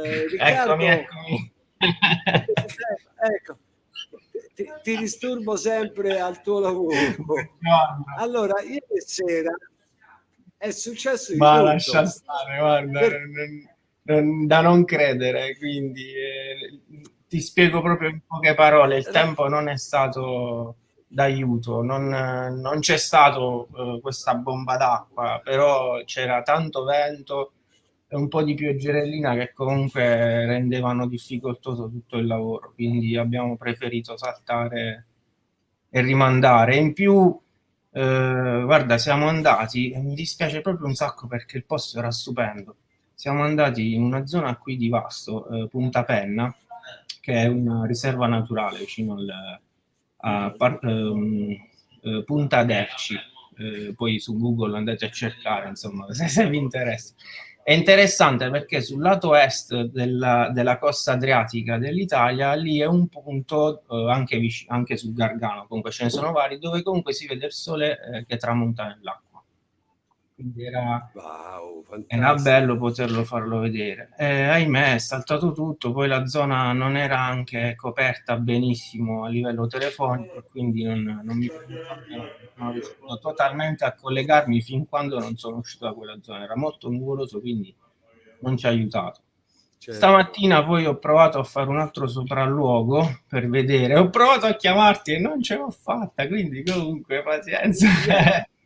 Eh, Riccardo, eccomi, eccomi. ecco, ti, ti, disturbo sempre al tuo lavoro. Allora, ieri sera è successo di Ma tutto. lascia stare, guarda, per... non, non, da non credere, quindi eh, ti spiego proprio in poche parole, il tempo non è stato d'aiuto, non, non c'è stato uh, questa bomba d'acqua, però c'era tanto vento un po' di pioggerellina che comunque rendevano difficoltoso tutto il lavoro, quindi abbiamo preferito saltare e rimandare. In più, eh, guarda, siamo andati, e mi dispiace proprio un sacco perché il posto era stupendo, siamo andati in una zona qui di Vasto, eh, Punta Penna, che è una riserva naturale vicino al, a Par, um, uh, Punta Derci, uh, poi su Google andate a cercare, insomma, se, se vi interessa. È interessante perché sul lato est della, della costa adriatica dell'Italia, lì è un punto, eh, anche, anche, sul Gargano, comunque ce ne sono vari, dove comunque si vede il sole eh, che tramonta nell'acqua quindi era, wow, era, bello poterlo farlo vedere. Eh, ahimè, è saltato tutto, poi la zona non era anche coperta benissimo a livello telefonico, quindi non, non mi non riuscito totalmente a collegarmi fin quando non sono uscito da quella zona. Era molto nuvoloso, quindi non ci ha aiutato. Certo. Stamattina poi ho provato a fare un altro sopralluogo per vedere, ho provato a chiamarti e non ce l'ho fatta, quindi comunque pazienza. Eh,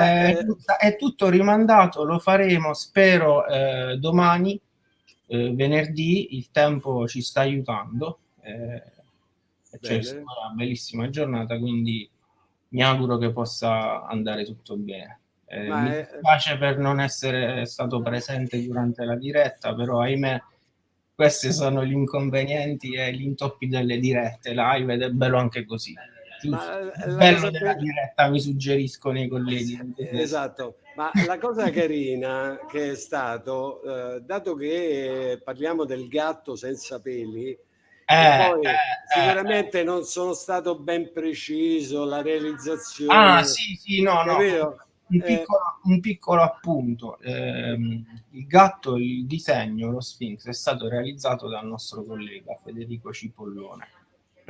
eh, è tutto rimandato, lo faremo spero eh, domani, eh, venerdì, il tempo ci sta aiutando, eh, c'è una bellissima giornata, quindi mi auguro che possa andare tutto bene. Eh, mi dispiace per non essere stato presente durante la diretta, però ahimè questi sono gli inconvenienti e gli intoppi delle dirette live ed è bello anche così. Ma bello della diretta, mi suggeriscono i colleghi. Esatto, ma la cosa carina che è stato, eh, dato che parliamo del gatto senza peli, eh, poi eh, sicuramente eh, non sono stato ben preciso la realizzazione. Ah, sì, sì, no, no. Un eh, piccolo, un piccolo, appunto, eh, il gatto, il disegno, lo Sphinx è stato realizzato dal nostro collega Federico Cipollone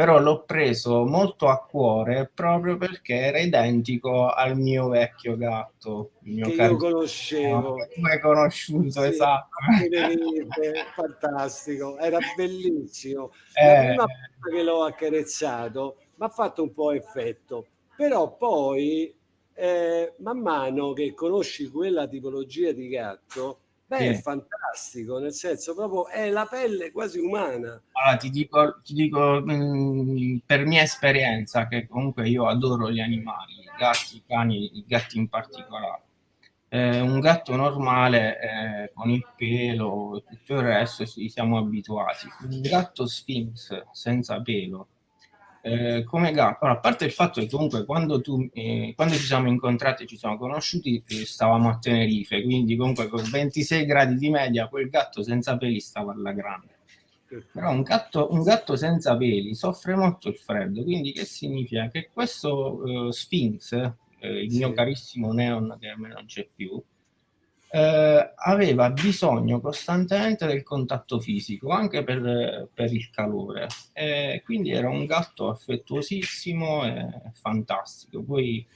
però l'ho preso molto a cuore proprio perché era identico al mio vecchio gatto, il mio che io conoscevo. Che tu hai conosciuto, sì, esatto. fantastico, era bellissimo. Eh. La prima volta che l'ho accarezzato mi ha fatto un po' effetto, però poi eh, man mano che conosci quella tipologia di gatto, Beh, sì. è fantastico, nel senso proprio è la pelle quasi umana. Allora, ti dico, ti dico mh, mm, per mia esperienza, che comunque io adoro gli animali, i gatti, i cani, i gatti in particolare. Eh, un gatto normale eh, con il pelo e tutto il resto ci siamo abituati. Un gatto Sphinx senza pelo eh, come gatto, allora, a parte il fatto che comunque quando, tu, eh, quando ci siamo incontrati e ci siamo conosciuti eh, stavamo a Tenerife, quindi comunque con 26 gradi di media quel gatto senza peli stava alla grande. Però un gatto, un gatto senza peli soffre molto il freddo, quindi che significa? Che questo eh, Sphinx, il mio carissimo Neon che a me non c'è più, eh, aveva bisogno costantemente del contatto fisico, anche per, per il calore. E quindi era un gatto affettuosissimo e fantastico. Poi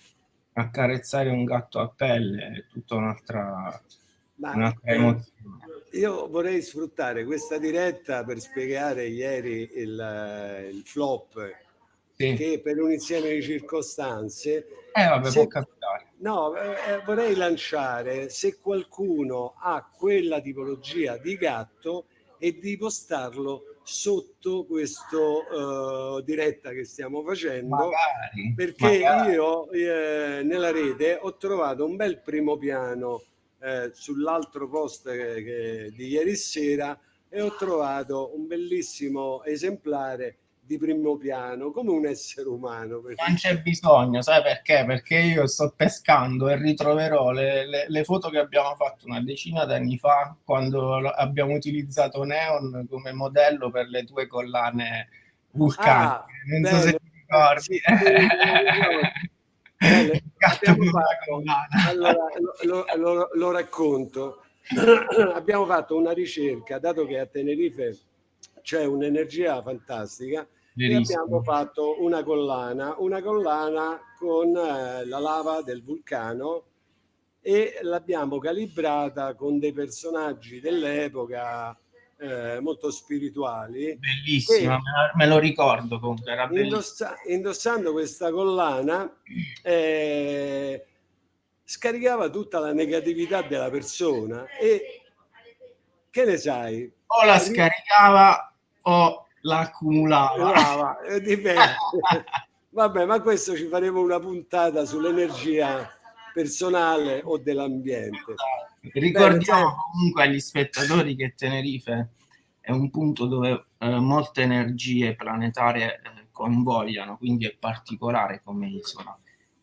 accarezzare un gatto a pelle è tutta un'altra, eh, emozione. Io vorrei sfruttare questa diretta per spiegare ieri il, il flop sì. che per un insieme di circostanze eh, vabbè, se. No, eh, eh, vorrei lanciare se qualcuno ha quella tipologia di gatto e di postarlo sotto questo uh, diretta che stiamo facendo magari, perché magari. io eh, nella rete ho trovato un bel primo piano eh, sull'altro post che, che, di ieri sera e ho trovato un bellissimo esemplare di primo piano come un essere umano. Non c'è bisogno, sai perché? Perché io sto pescando e ritroverò le, le, le foto che abbiamo fatto una decina d'anni fa quando abbiamo utilizzato Neon come modello per le tue collane vulcaniche. Ah, non bello. so se ti ricordi. Sì, allora, lo, lo, lo, lo, racconto. abbiamo fatto una ricerca, dato che a Tenerife c'è un'energia fantastica, e abbiamo fatto una collana, una collana con eh, la lava del vulcano e l'abbiamo calibrata con dei personaggi dell'epoca eh, molto spirituali. Bellissima, me lo ricordo comunque. Era indossa, indossando questa collana eh, scaricava tutta la negatività della persona e che ne sai? O la scaricava o la accumulava. Dipende. Vabbè, ma questo ci faremo una puntata sull'energia personale o dell'ambiente. Ricordiamo Bene, comunque agli spettatori che Tenerife è un punto dove eh, molte energie planetarie eh, convogliano, quindi è particolare come isola.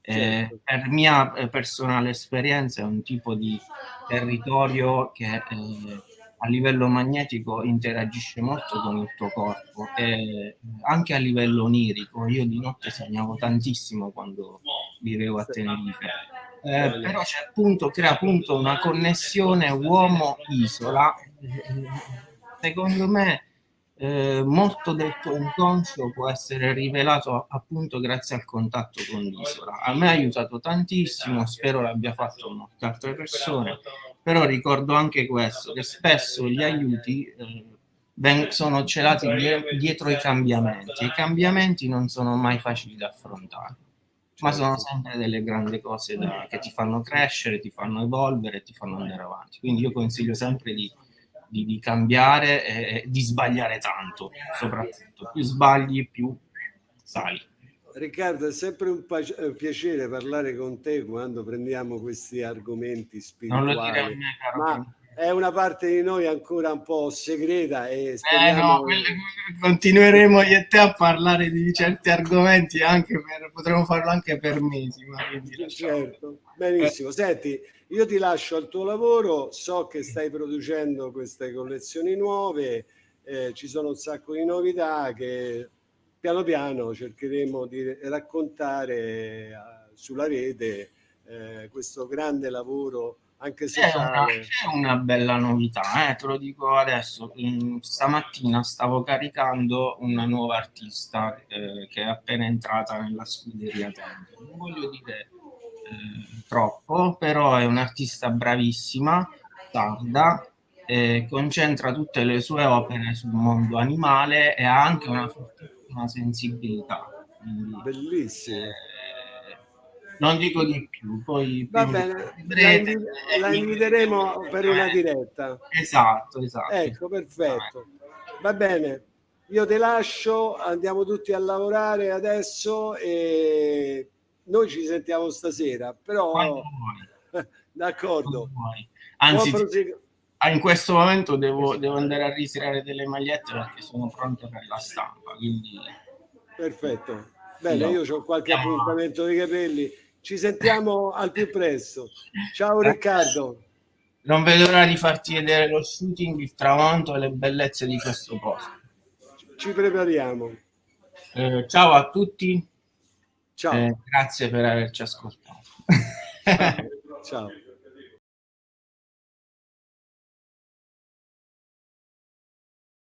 Eh, certo. per mia eh, personale esperienza è un tipo di territorio che eh, a livello magnetico interagisce molto con il tuo corpo e anche a livello onirico. Io di notte sognavo tantissimo quando vivevo a Tenerife. Eh, però c'è appunto, crea appunto una connessione uomo-isola. Secondo me eh, molto del tuo inconscio può essere rivelato appunto grazie al contatto con l'isola. A me ha aiutato tantissimo, spero l'abbia fatto molte altre persone però ricordo anche questo, che spesso gli aiuti eh, sono celati dietro i cambiamenti. I cambiamenti non sono mai facili da affrontare, ma sono sempre delle grandi cose da, che ti fanno crescere, ti fanno evolvere, ti fanno andare avanti. Quindi io consiglio sempre di, di, di cambiare e di sbagliare tanto, soprattutto. Più sbagli, più sali. Riccardo, è sempre un eh, piacere parlare con te quando prendiamo questi argomenti spirituali, me, ma è una parte di noi ancora un po' segreta e speriamo... Eh no, continueremo io e te a parlare di certi argomenti anche per, potremmo farlo anche per mesi. Ma certo, benissimo. Eh. Senti, io ti lascio al tuo lavoro, so che stai producendo queste collezioni nuove, eh, ci sono un sacco di novità che piano piano cercheremo di raccontare eh, sulla rete eh, questo grande lavoro anche sociale. C'è una, una, bella novità, eh, te lo dico adesso. Stamattina stavo caricando una nuova artista eh, che è appena entrata nella scuderia Tempo. Non voglio dire eh, troppo, però è un'artista bravissima, tarda, concentra tutte le sue opere sul mondo animale e ha anche una una sensibilità. Quindi, Bellissimo. Eh, non dico di più, poi va bene, vedrete, la, la inviteremo per una diretta. Esatto, esatto. Ecco, perfetto. Va bene, io ti lascio, andiamo tutti a lavorare adesso e noi ci sentiamo stasera, però d'accordo. Anzi, Ah, in questo momento devo, devo, andare a ritirare delle magliette perché sono pronte per la stampa. Quindi... Perfetto. Bene, no. io ho qualche appuntamento dei capelli. Ci sentiamo al più presto. Ciao. Riccardo. Non vedo l'ora di farti vedere lo shooting, il tramonto e le bellezze di questo posto. Ci prepariamo. Eh, ciao a tutti. Ciao. Eh, grazie per averci ascoltato. ciao.